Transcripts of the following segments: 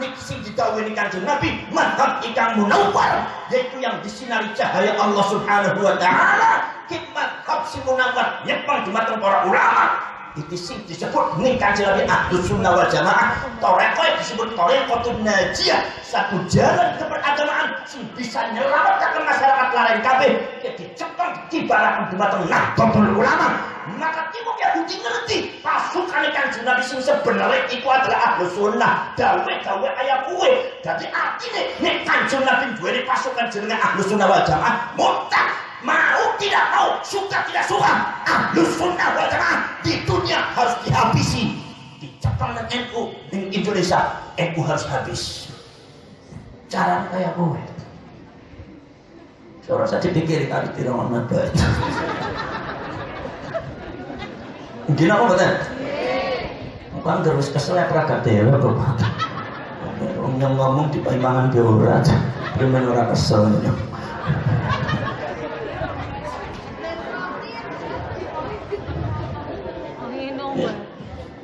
niki sing didhawuhi Kanjeng Nabi madhab ikang munawwar yaitu yang disinari cahaya Allah Subhanahu wa taala. Hikmat si munawwar nyepang dumateng para ulama. Itu sing disebut ning kanjeng Nabi Ahlus Sunnah wal Jamaah. Torekoy disebut Torekotul Najiyah. Satu jalan keberagamaan sing bisa nyelamatkan masyarakat lain kabeh. Dicepeng dibarakan dumateng Nahdlatul Ulama maka timur Yahudi ngerti. Pasukan kanjeng Nabi sing sebenarnya itu adalah Ahlus Sunnah. Dawe dawe ayat kue jadi artinya nek kanjeng Nabi duwe pasukan jenenge Ahlus Sunnah wal Jamaah mutlak mau tidak mau suka tidak suka ahlus sunnah wal jamaah di dunia harus dihabisi. Di Jepang dan NU di Indonesia. NU harus habis. Cara kayak gue Seorang saja pikir kali tidak mau Mungkin apa betul? Bukan terus kesel ya peragat ya Orang yang ngomong di paimangan dia ora Primen ora kesel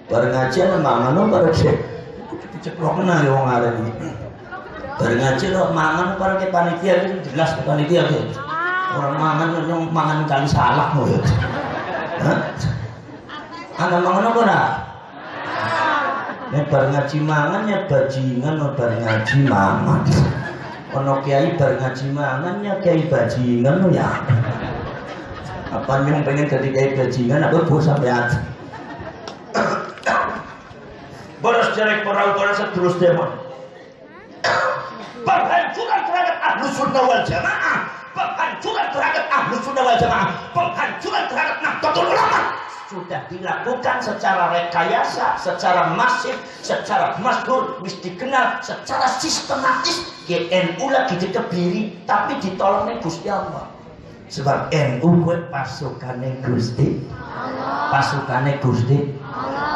bareng ngaji ana mangan no bareng sik diceplok menang ya wong arek iki. Bareng ngaji no mangan bareng ke panitia jelas ke panitia orang mangan yang mangan kali salah ya Anda mangan apa nak? Bareng ngaji mangan ya bajingan bareng ngaji mangan. Ono kiai bareng ngaji mangan ya kiai bajingan no ya. Apa yang pengen jadi kiai bajingan apa bos sampai hati? Boros jelek para boros terus demon. Penghancuran terhadap ahlu sunnah wal jamaah. Penghancuran terhadap ahlu sunnah wal jamaah. Penghancuran terhadap nahdlatul ulama. Sudah dilakukan secara rekayasa, secara masif, secara masyhur, mesti dikenal, secara sistematis. GNU lagi dikebiri, tapi ditolongnya Gusti Allah. Sebab NU gue pasukannya Gusti. Pasukannya Gusti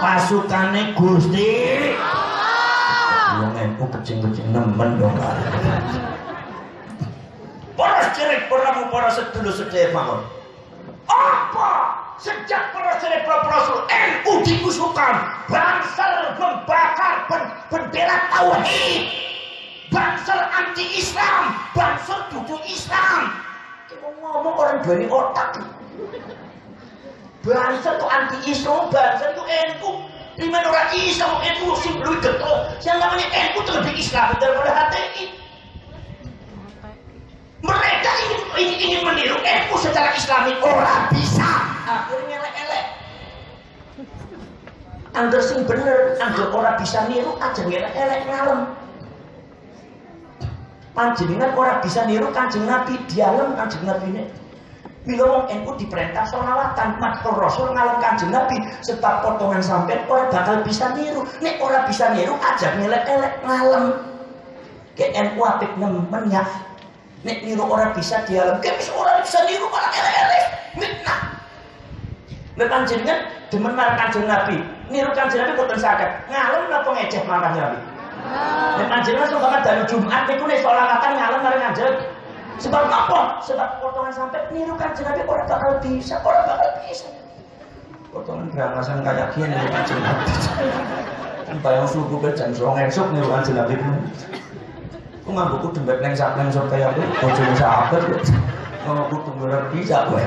pasukane Gusti wong NU kecing-kecing nemen dong para cerek para para sedulur sedaya mawon apa sejak para rasul NU dikusukan bangsal membakar bendera tauhid bangsal anti Islam bangsal duduk Islam ngomong orang dari otak bangsa itu anti Islam, bangsa itu NU. Lima orang Islam, NU sing lebih getol. Yang namanya NU itu lebih Islam daripada HTI. Mereka ingin, ingin, ingin meniru NU secara Islami, orang bisa. Akhirnya elek-elek. Angger sing bener, angger orang bisa niru aja ngelek-elek ngalem. Panjenengan orang bisa niru kanjeng Nabi, dialem kanjeng Nabi ini. Bila wong NU diperintah sholawatan, matur Rasul ngalem kanjeng Nabi, sebab potongan sampai orang bakal bisa niru. Nek orang bisa niru aja ngelek-elek ngalem. Ke NU apik nemen ya. Nek niru orang bisa dialem, ke bisa orang bisa niru malah elek-elek. Nek panjenengan demen marang kanjeng Nabi, niru kanjeng Nabi boten saged. Ngalem napa ngeceh marang Nabi? Nek panjenengan sok banget dari Jumat niku nek sholawatan ngalem marang kanjeng Sebab apa? Sebab potongan sampai niru kanjeng Nabi orang bakal bisa, orang bakal bisa. Potongan berangasan kayak gini niru kanjeng Nabi. Kan bayang suku ke jam serong esok niru kanjeng Nabi. Aku buku dembet neng sak neng sok kayak itu, bojone sahabat. Kalau aku tunggu bisa gue.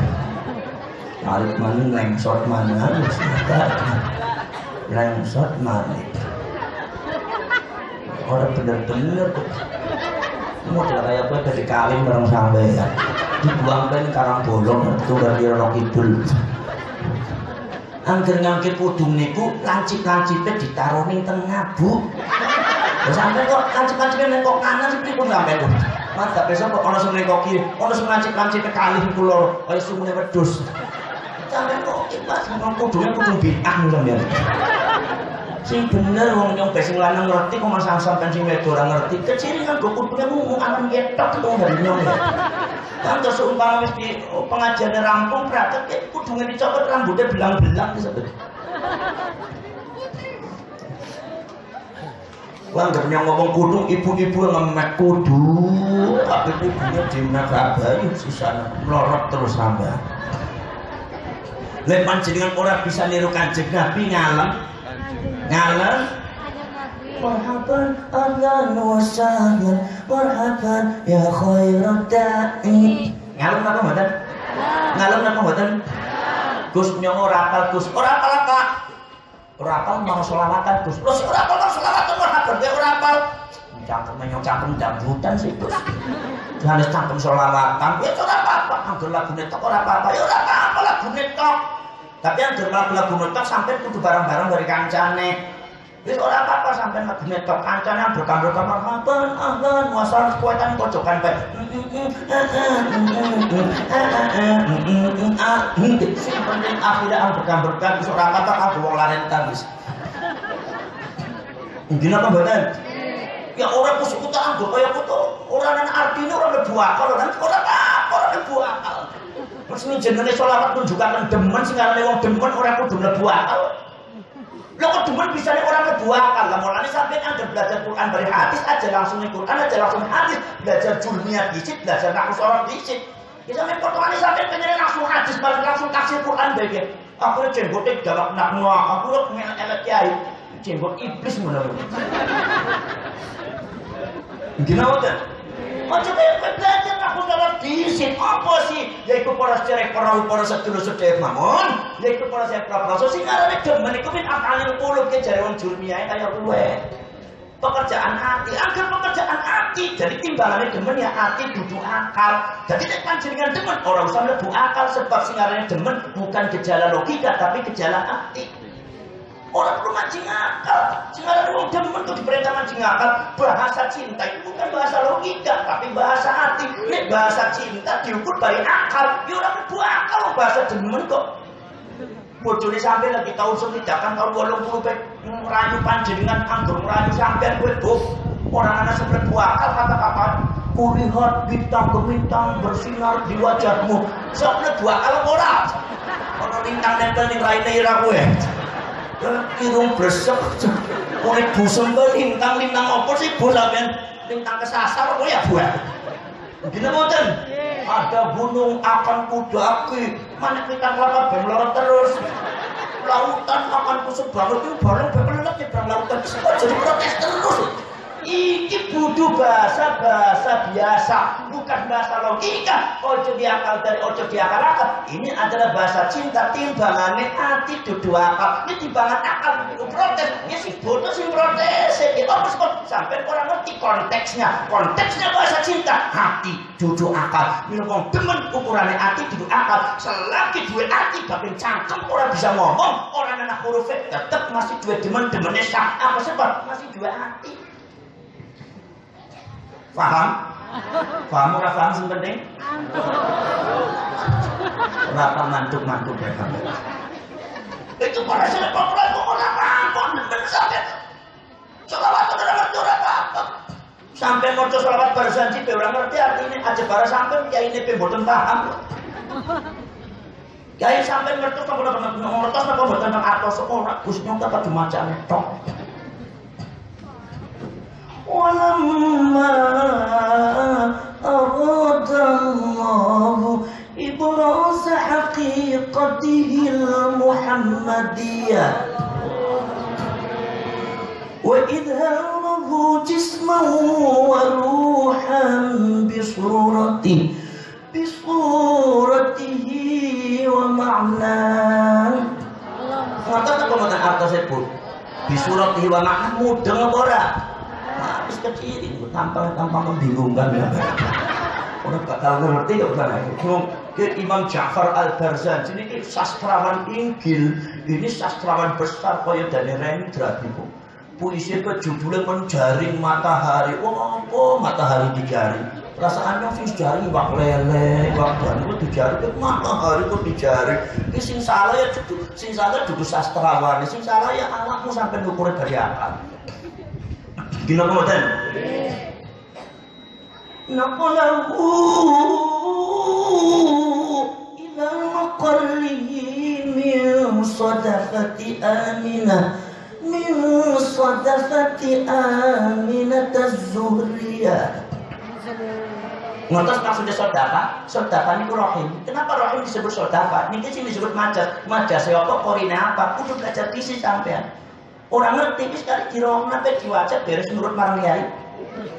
Tarik mana lengsot mana, lengsot mana. Orang bener-bener model kayak gue dari kalim bareng sampai ya? Dibuangkan karang bolong itu dari Rono Kidul. Angger ngangkit pudung niku lancip-lancipnya ditaruh ning tengah bu. Sampai kok lancip-lancipnya nengkok kanan sih pun sampai tuh mas gak besok kok ono sing nengkok kiri ono sing lancip-lancipnya kali kulo kaya sumune wedhus sampai kok ikhlas ngomong pudungnya pudung bid'ah sampeyan sing bener wong nyong sing lanang ngerti kok masang sampean sing wedok ora ngerti. Kecil kan go kudune ngomong alam yetok itu dari nyong ya kan terus umpama di oh, pengajiannya rampung praktek ya kudune dicopot rambutnya belang-belang Wah, nggak punya ngomong kudu, ibu-ibu ngemek kudu, tapi ibunya di Nagabari, susah melorot terus nambah. Lepan jenengan orang bisa niru kanjeng Nabi ngalem, ngalem. Marhaban ahlan wa sahlan. Marhaban ya khairat da'i. Ngalem napa mboten? Ngalem. Napa mboten? Gus nyong ora apal Gus. Ora apal apa? Ora apal mau selawatan Gus. Lho ora apal mau selawatan marhaban. Ya ora apal cangkem nyong cangkem dangdutan sih Gus. Johannes cangkem selawatan ya ora apa-apa. Anggur lagu netok ora apa-apa. Ya ora apa-apa lagu netok tapi yang lagu lagu netok sampai kudu barang-barang dari kancane Wis ora apa-apa sampai lagi netok kancane berkamar kamar marhaban ahlan wasal kuatan kocokan bae. Sing penting akhirat ang berkam-berkam wis ora kata aku wong laren tabis. Mungkin apa mboten? Ya orang kusuk kuta anggo kaya kutu. Ora nang artine ora mlebu akal, ora ora apa, ora mlebu akal. Terus ini jenenge selawat menunjukkan demen sing arane wong demen ora kudu mlebu akal. Lo kok demen bisa nih orang kedua kan lah mulanya sampai anda belajar Quran dari hadis aja langsung nih Quran aja langsung hadis. Belajar julmia dicit belajar nakus orang dicit ya sampai potongannya sampai pengen langsung hadis balik langsung kasih Quran bagian aku ini jenggotnya galak nak muak aku lo pengen elek kiai. Jenggot iblis menurut gimana kan Aku apa sih? Yaitu para cerek para para sedulur mamon, yaitu para kaya kowe. Pekerjaan hati, agar pekerjaan hati. Jadi timbangannya demen ya hati duduk akal. Jadi nek panjenengan demen orang usah mlebu akal sebab sing demen bukan gejala logika tapi gejala hati. Orang perlu mancing akal. Ada wong demen tuh diperintah mancing akal. Bahasa cinta itu bukan bahasa logika, tapi bahasa hati. Nek bahasa cinta diukur dari akal. Ya orang perlu akal bahasa demen kok. Bojone sampai lagi tahun selidakan tahun bolong puluh pek merayu panjenengan anggur merayu sampai gue orang anak sebelah akal kata-kata kulihat bintang bintang bersinar di wajahmu. Sebelah dua akal orang. Kalau lintang nempel nih raine ira gue irung bresek. Kulit busem ke lintang lintang apa sih? Bu sampean. Lintang kesasar apa ya bu gini moten ada gunung akan kudaki mana kita kelapa ben lorot terus. Lautan akan kusuk banget. Itu bareng bepelet ya bareng lautan jadi protes terus Iki butuh bahasa bahasa biasa, bukan bahasa logika. Ojo diakal dari ojo diakal akal. Ini adalah bahasa cinta timbangannya hati dudu akal. Ini timbangan akal itu protes. Ya si bodoh sih protes. Apa sih sampai orang ngerti konteksnya. Konteksnya bahasa cinta hati dudu akal. Ini ngomong demen ukurannya hati dudu akal. Selagi dua hati tapi cangkem orang bisa ngomong. Orang anak huruf tetap masih dua demen demennya sah. Apa sebab masih dua hati. Paham? Paham ora paham sing penting? Berapa mantuk-mantuk ya kamu? Itu para saya populer kok ora paham, bener sampe. Selawat ora ngerti ora apa Sampai maca selawat barisan cipe ora ngerti artinya aja bara sampai kiai ini mboten paham. Kiai sampai ngerti kok ora ngerti napa mboten nang atos ora Gus nyong apa dimacane tok. ولما أراد الله إبراز حقيقته المحمدية وإظهاره جسما وروحا بصورته بصورته ومعناه Maka tak kemudian artos sebut Bisuratihi wa ma'na mudeng apa ora? habis kecil itu tampang tampang membingungkan orang bakal ngerti ya ke Imam Ja'far al Barzan ini sastrawan Inggil. Ini sastrawan besar kaya dari Rendra itu puisi ke judulnya menjaring matahari. Wah apa matahari dijaring? Perasaannya sing jaring wak lele wak dan itu dijaring? Ke matahari itu dijaring? Ini sing salah ya sing salah duduk sastrawan sing salah ya anakmu sampai ngukur dari akal Gino kemudian نقله إلى مقره من صدفة آمنة من صدفة آمنة الزهرية Ngotos maksudnya sodapa, sodapa ini rohim. Kenapa rohim disebut sodapa? Ini sih disebut majas. Majas apa? Korina apa? Kudu belajar visi sampean. orang ngerti wis kali dirong nape diwaca beres nurut marang kiai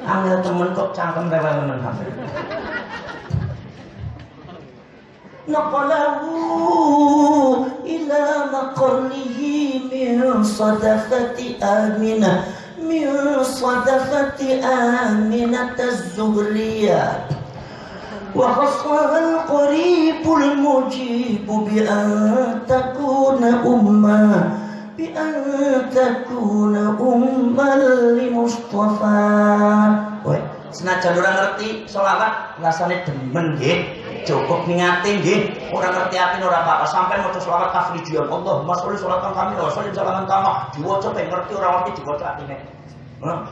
angel temen kok cangkem rewel temen sampe نقله إلى مقره من صدفة آمنة من صدفة آمنة الزهرية وخصها القريب المجيب بأن تكون أمة بأن تكون أمة لمصطفى Senajan orang ngerti sholawat rasanya demen nggih cukup ngingati nggih ora ngerti ati ora apa-apa sampai maca selawat tafrijian Allahumma sholli sholatan kami wa sholli salaman kama diwaca ben ngerti ora ngerti diwaca atine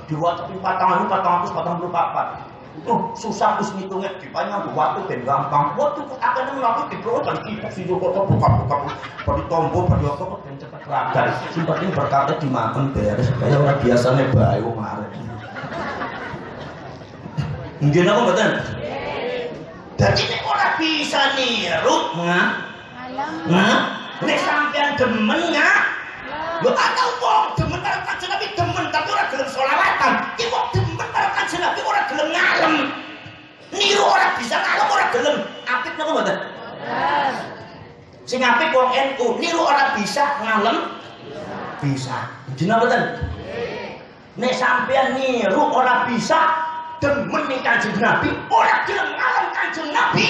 diwaca ping 4 444 Oh, susah terus ngitungnya dipanya waktu ben gampang. Waktu akan melakukan di bawah dan kita sih juga kok buka-buka pada tombol pada apa ragal. Sing penting berkatnya dimakan beres. Kayak orang biasanya bae wong arek. Nggih napa mboten? Jadi nek ora bisa niru, ngah. Ngah. Nek sampean demen ngah. Lho ana wong demen karo kanjeng Nabi demen tapi ora gelem selawatan. Ki wong demen karo kanjeng Nabi ora gelem ngalem. Niru ora bisa ngalem ora gelem. Apik napa mboten? Sing apik wong NU, niru ora bisa ngalem. Bisa. Jeneng mboten? Nek sampean niru ora bisa, demen nih kanjeng Nabi, orang gelem ngalem kanjeng Nabi.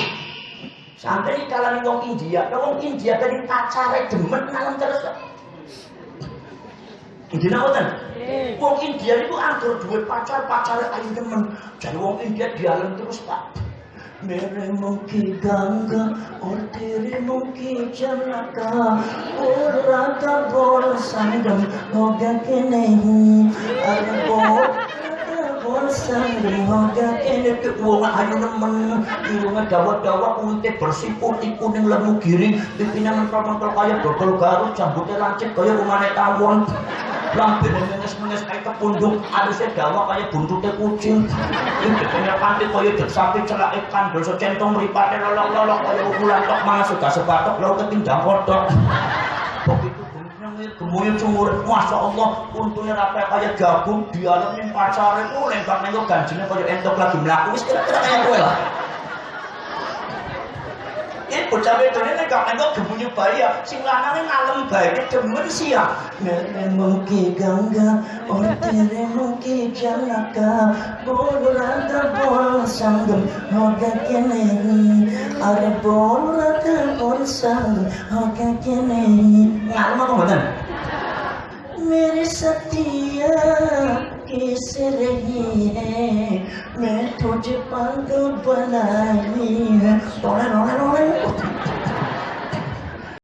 Sampai di kalangan wong India, wong India tadi pacare demen ngalem terus. India ngoten. Wong India itu anggur duit pacar, pacar ayu demen. Jadi wong India dialem terus, Pak. मेरे मुख की गंगा और तेरे मुख की चमका और रात बोल संगम होगा कि नहीं अरे बोल sangri hoga kene ke wong ayu nemen irunge dawa-dawa unte bersih putih kuning lemu giring pimpinan mentol-mentol kaya dodol garut jambutnya lancip kaya rumane tawon lambene menges-menges kaya kepundung alusnya dawa kaya buntutnya kucing. Ini pantit kaya dek sapi celak ikan dosa centong meripatnya lolok-lolok kaya ukulan tok masuk gak sepatok lalu ketindang kodok. Begitu gemuyu cumur Masya Allah untungnya apa kayak gabung dialamin pacaran oh lengkap nengok ganjinya kayak entok lagi melaku wis kira-kira kayak gue lah ini bocah itu nek gak entuk gemunyu bayi ya sing ngalem bayi demen sih ya. Nek gangga ortere mungki jalaka bodoran ta bol hoga kene are bodoran ta bol hoga kene. Ngalem apa mboten? Mere setia पीस रही है। मैं तुझ पागल तो बनाई है। रोने रोने रोने।